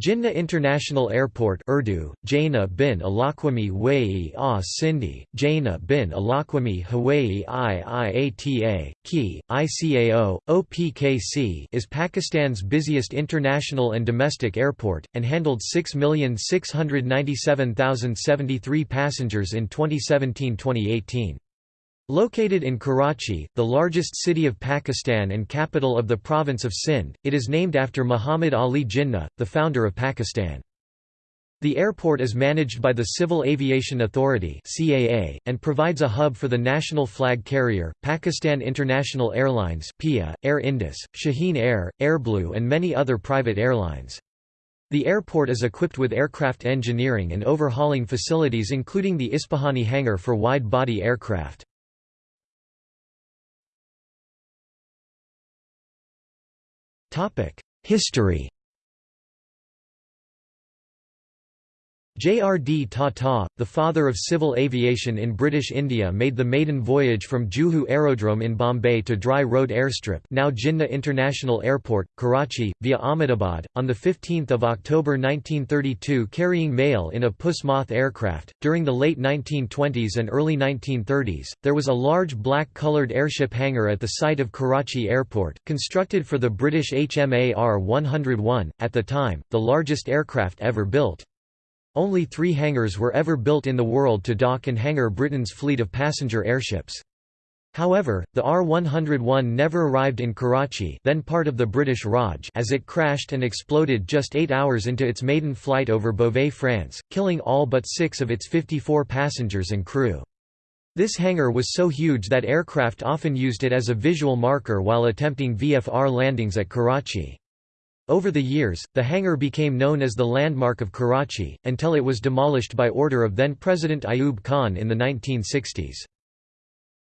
Jinnah International Airport Urdu, Jaina bin Alaquami Wai a Sindhi, Jaina bin Alaquami Hawaii IIATA, Ki, ICAO, OPKC is Pakistan's busiest international and domestic airport, and handled 6,697,073 passengers in 2017–2018. Located in Karachi, the largest city of Pakistan and capital of the province of Sindh, it is named after Muhammad Ali Jinnah, the founder of Pakistan. The airport is managed by the Civil Aviation Authority (CAA) and provides a hub for the national flag carrier, Pakistan International Airlines (PIA), Air Indus, Shaheen Air, Airblue and many other private airlines. The airport is equipped with aircraft engineering and overhauling facilities including the Ispahani hangar for wide-body aircraft. History J.R.D. Tata, the father of civil aviation in British India made the maiden voyage from Juhu Aerodrome in Bombay to Dry Road Airstrip now Jinnah International Airport, Karachi, via Ahmedabad, on 15 October 1932 carrying mail in a Puss Moth aircraft. During the late 1920s and early 1930s, there was a large black-coloured airship hangar at the site of Karachi Airport, constructed for the British HMAR R-101, at the time, the largest aircraft ever built. Only three hangars were ever built in the world to dock and hangar Britain's fleet of passenger airships. However, the R-101 never arrived in Karachi then part of the British Raj as it crashed and exploded just eight hours into its maiden flight over Beauvais, France, killing all but six of its 54 passengers and crew. This hangar was so huge that aircraft often used it as a visual marker while attempting VFR landings at Karachi. Over the years, the hangar became known as the landmark of Karachi, until it was demolished by order of then-President Ayub Khan in the 1960s.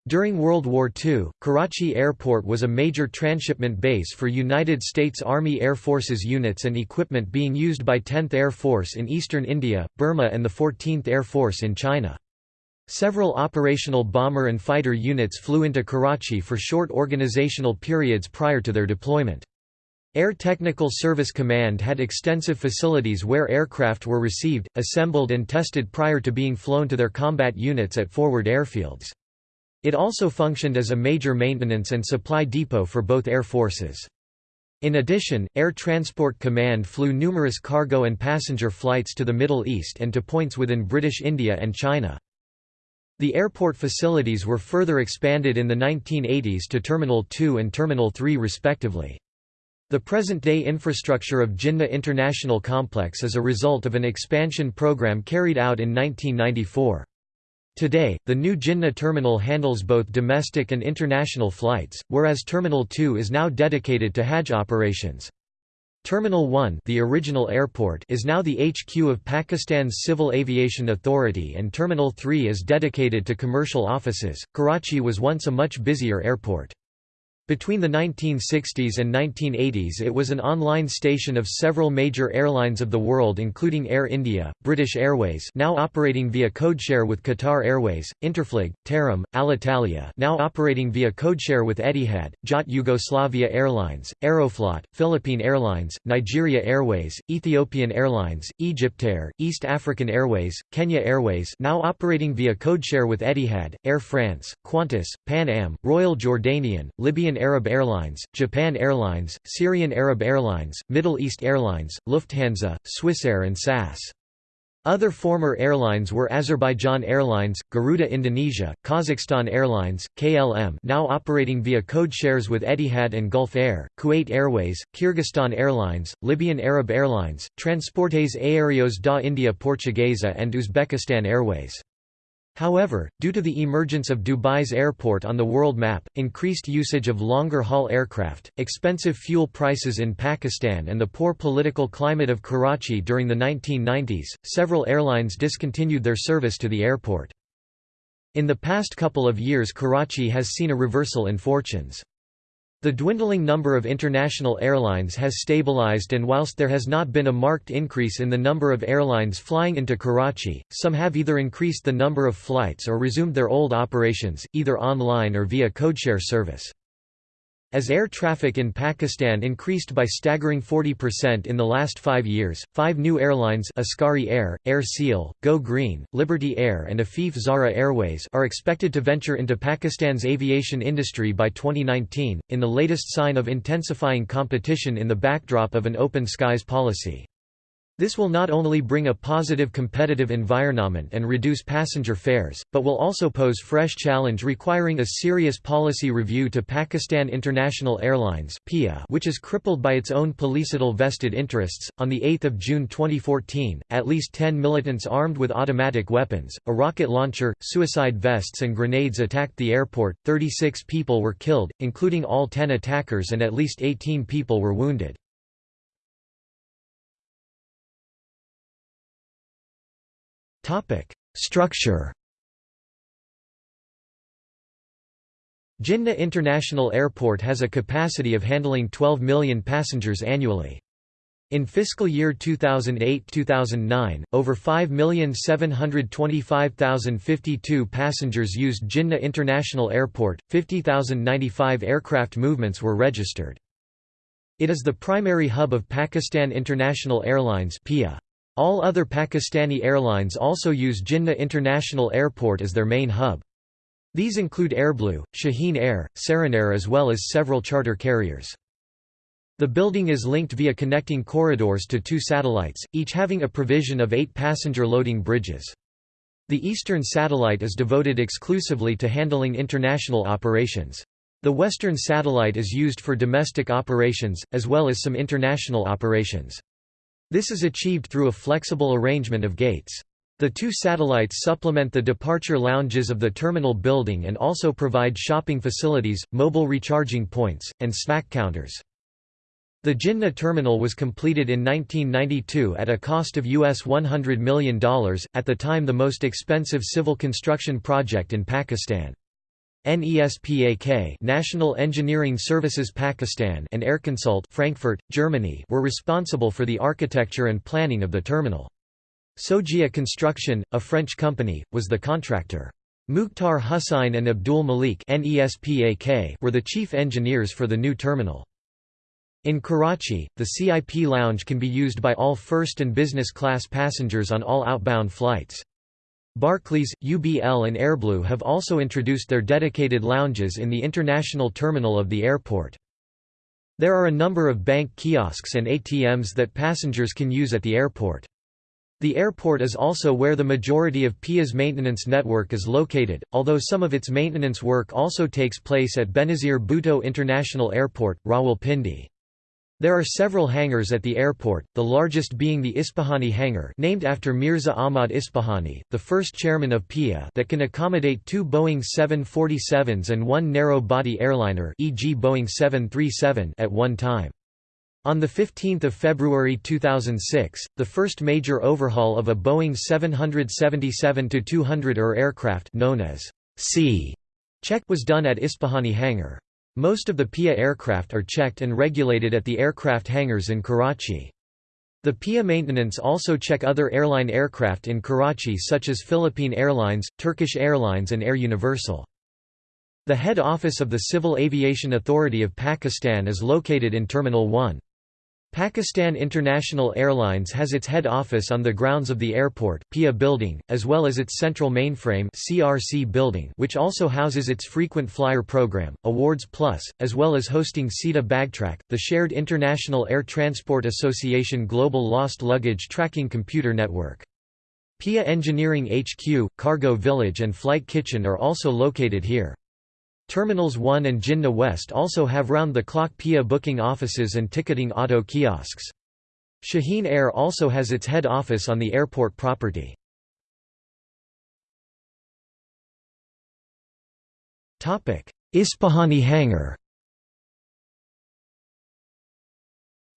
During World War II, Karachi Airport was a major transshipment base for United States Army Air Forces units and equipment being used by 10th Air Force in eastern India, Burma and the 14th Air Force in China. Several operational bomber and fighter units flew into Karachi for short organizational periods prior to their deployment. Air Technical Service Command had extensive facilities where aircraft were received, assembled and tested prior to being flown to their combat units at forward airfields. It also functioned as a major maintenance and supply depot for both air forces. In addition, Air Transport Command flew numerous cargo and passenger flights to the Middle East and to points within British India and China. The airport facilities were further expanded in the 1980s to Terminal 2 and Terminal 3 respectively. The present-day infrastructure of Jinnah International Complex is a result of an expansion program carried out in 1994. Today, the new Jinnah terminal handles both domestic and international flights, whereas Terminal 2 is now dedicated to Hajj operations. Terminal 1 the original airport is now the HQ of Pakistan's Civil Aviation Authority and Terminal 3 is dedicated to commercial offices. Karachi was once a much busier airport. Between the 1960s and 1980s it was an online station of several major airlines of the world including Air India, British Airways now operating via codeshare with Qatar Airways, Interflug, Tarom, Alitalia now operating via codeshare with Etihad, JAT Yugoslavia Airlines, Aeroflot, Philippine Airlines, Nigeria Airways, Ethiopian Airlines, Egyptair, East African Airways, Kenya Airways now operating via codeshare with Etihad, Air France, Qantas, Pan Am, Royal Jordanian, Libyan Arab Airlines, Japan Airlines, Syrian Arab Airlines, Middle East Airlines, Lufthansa, Swissair and SAS. Other former airlines were Azerbaijan Airlines, Garuda Indonesia, Kazakhstan Airlines, KLM now operating via code shares with Etihad and Gulf Air, Kuwait Airways, Kyrgyzstan Airlines, Libyan Arab Airlines, Transportes Aéreos da India Portuguesa and Uzbekistan Airways. However, due to the emergence of Dubai's airport on the world map, increased usage of longer-haul aircraft, expensive fuel prices in Pakistan and the poor political climate of Karachi during the 1990s, several airlines discontinued their service to the airport. In the past couple of years Karachi has seen a reversal in fortunes. The dwindling number of international airlines has stabilized and whilst there has not been a marked increase in the number of airlines flying into Karachi, some have either increased the number of flights or resumed their old operations, either online or via codeshare service. As air traffic in Pakistan increased by staggering 40% in the last five years, five new airlines Askari Air, Air Sial, Go Green, Liberty Air and Afif Zara Airways are expected to venture into Pakistan's aviation industry by 2019, in the latest sign of intensifying competition in the backdrop of an open skies policy. This will not only bring a positive competitive environment and reduce passenger fares, but will also pose fresh challenge requiring a serious policy review to Pakistan International Airlines (PIA), which is crippled by its own policetal vested interests. On 8 June 2014, at least 10 militants armed with automatic weapons, a rocket launcher, suicide vests and grenades attacked the airport, 36 people were killed, including all 10 attackers and at least 18 people were wounded. Structure Jinnah International Airport has a capacity of handling 12 million passengers annually. In fiscal year 2008-2009, over 5,725,052 passengers used Jinnah International Airport, 50,095 aircraft movements were registered. It is the primary hub of Pakistan International Airlines (PIA). All other Pakistani airlines also use Jinnah International Airport as their main hub. These include Airblue, Shaheen Air, Saran as well as several charter carriers. The building is linked via connecting corridors to two satellites, each having a provision of eight passenger loading bridges. The eastern satellite is devoted exclusively to handling international operations. The western satellite is used for domestic operations, as well as some international operations. This is achieved through a flexible arrangement of gates. The two satellites supplement the departure lounges of the terminal building and also provide shopping facilities, mobile recharging points, and snack counters. The Jinnah terminal was completed in 1992 at a cost of US $100 million, at the time the most expensive civil construction project in Pakistan. NESPAK National Engineering Services Pakistan and Airconsult Frankfurt, Germany were responsible for the architecture and planning of the terminal. Sogea Construction, a French company, was the contractor. Mukhtar Hussain and Abdul Malik NESPAK were the chief engineers for the new terminal. In Karachi, the CIP lounge can be used by all first and business class passengers on all outbound flights. Barclays, UBL and Airblue have also introduced their dedicated lounges in the international terminal of the airport. There are a number of bank kiosks and ATMs that passengers can use at the airport. The airport is also where the majority of PIA's maintenance network is located, although some of its maintenance work also takes place at Benazir Bhutto International Airport, Rawalpindi. There are several hangars at the airport, the largest being the Ispahani hangar named after Mirza Ahmad Ispahani, the first chairman of PIA that can accommodate two Boeing 747s and one narrow-body airliner e.g. Boeing 737 at one time. On 15 February 2006, the first major overhaul of a Boeing 777-200 ER aircraft known as C check was done at Ispahani hangar. Most of the PIA aircraft are checked and regulated at the aircraft hangars in Karachi. The PIA maintenance also check other airline aircraft in Karachi such as Philippine Airlines, Turkish Airlines and Air Universal. The head office of the Civil Aviation Authority of Pakistan is located in Terminal 1. Pakistan International Airlines has its head office on the grounds of the airport, PIA building, as well as its central mainframe CRC building which also houses its frequent flyer program, Awards Plus, as well as hosting SITA Bagtrack, the shared International Air Transport Association global lost luggage tracking computer network. PIA Engineering HQ, Cargo Village and Flight Kitchen are also located here. Terminals 1 and Jinnah West also have round-the-clock PIA booking offices and ticketing auto kiosks. Shaheen Air also has its head office on the airport property. Ispahani Hangar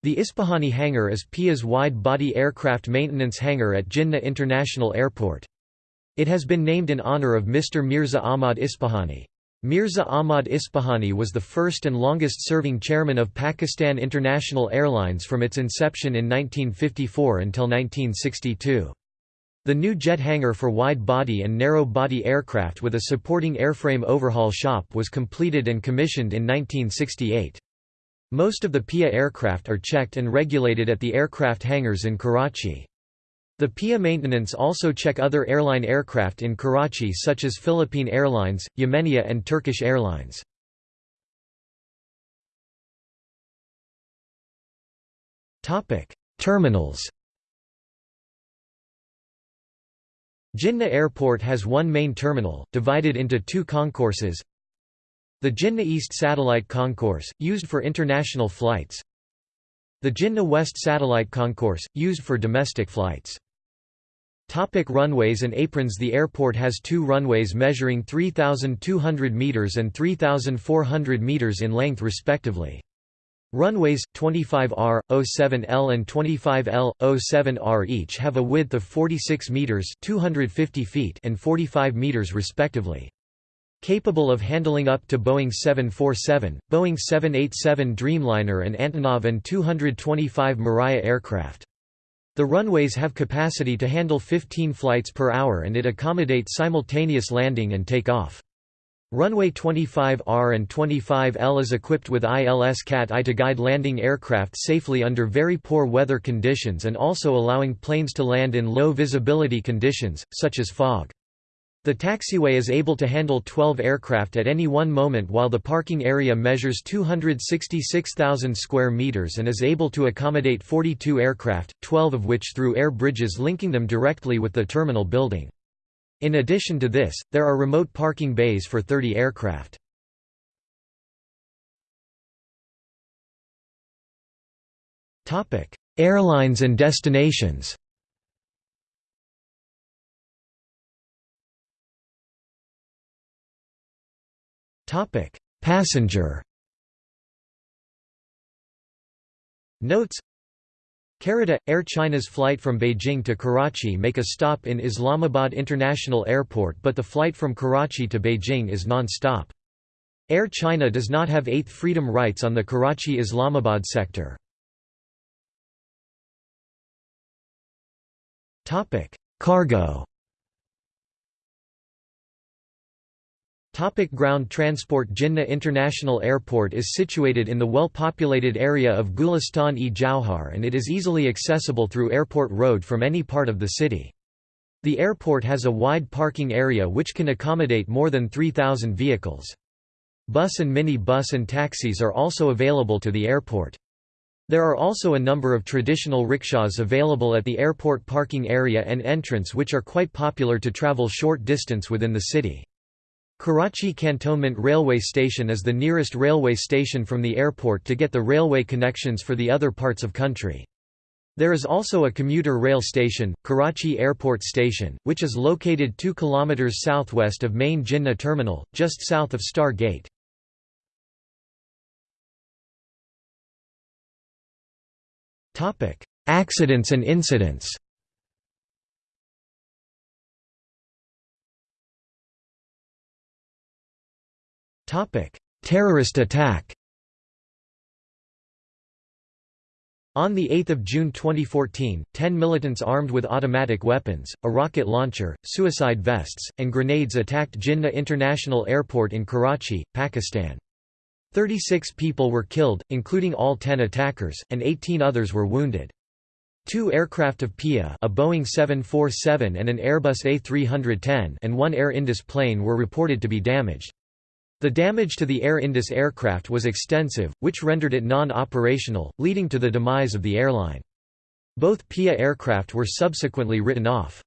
The Ispahani Hangar is PIA's wide-body aircraft maintenance hangar at Jinnah International Airport. It has been named in honor of Mr. Mirza Ahmad Ispahani. Mirza Ahmad Ispahani was the first and longest-serving chairman of Pakistan International Airlines from its inception in 1954 until 1962. The new jet hangar for wide-body and narrow-body aircraft with a supporting airframe overhaul shop was completed and commissioned in 1968. Most of the PIA aircraft are checked and regulated at the aircraft hangars in Karachi. The PIA maintenance also check other airline aircraft in Karachi such as Philippine Airlines, Yemenia and Turkish Airlines. Terminals Jinnah Airport has one main terminal, divided into two concourses. The Jinnah East Satellite Concourse, used for international flights. The Jinnah West Satellite Concourse, used for domestic flights. Topic runways and aprons The airport has two runways measuring 3,200 metres and 3,400 metres in length respectively. Runways, 25R, 07L and 25L, 07R each have a width of 46 meters (250 feet) and 45 meters respectively. Capable of handling up to Boeing 747, Boeing 787 Dreamliner and Antonov and 225 Mriya aircraft. The runways have capacity to handle 15 flights per hour and it accommodates simultaneous landing and takeoff. Runway 25R and 25L is equipped with ILS CAT-I to guide landing aircraft safely under very poor weather conditions and also allowing planes to land in low visibility conditions, such as fog. The taxiway is able to handle 12 aircraft at any one moment while the parking area measures 266,000 square meters and is able to accommodate 42 aircraft, 12 of which through air bridges linking them directly with the terminal building. In addition to this, there are remote parking bays for 30 aircraft. Airlines and destinations Passenger. Notes. Carita – Air China's flight from Beijing to Karachi make a stop in Islamabad International Airport but the flight from Karachi to Beijing is non-stop. Air China does not have eighth freedom rights on the Karachi-Islamabad sector. Cargo Topic ground transport Jinnah International Airport is situated in the well-populated area of Gulistan-e Jauhar and it is easily accessible through Airport Road from any part of the city. The airport has a wide parking area which can accommodate more than 3,000 vehicles. Bus and mini bus and taxis are also available to the airport. There are also a number of traditional rickshaws available at the airport parking area and entrance which are quite popular to travel short distance within the city. Karachi Cantonment Railway Station is the nearest railway station from the airport to get the railway connections for the other parts of country. There is also a commuter rail station, Karachi Airport Station, which is located 2 km southwest of main Jinnah terminal, just south of Star Gate. Accidents and incidents Terrorist attack On 8 June 2014, ten militants armed with automatic weapons, a rocket launcher, suicide vests, and grenades attacked Jinnah International Airport in Karachi, Pakistan. 36 people were killed, including all 10 attackers, and 18 others were wounded. Two aircraft of PIA a Boeing 747 and an Airbus A310 and one Air Indus plane were reported to be damaged. The damage to the Air Indus aircraft was extensive, which rendered it non-operational, leading to the demise of the airline. Both PIA aircraft were subsequently written off.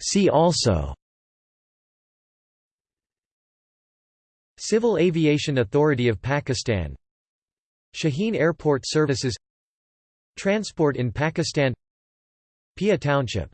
See also Civil Aviation Authority of Pakistan Shaheen Airport Services Transport in Pakistan PIA Township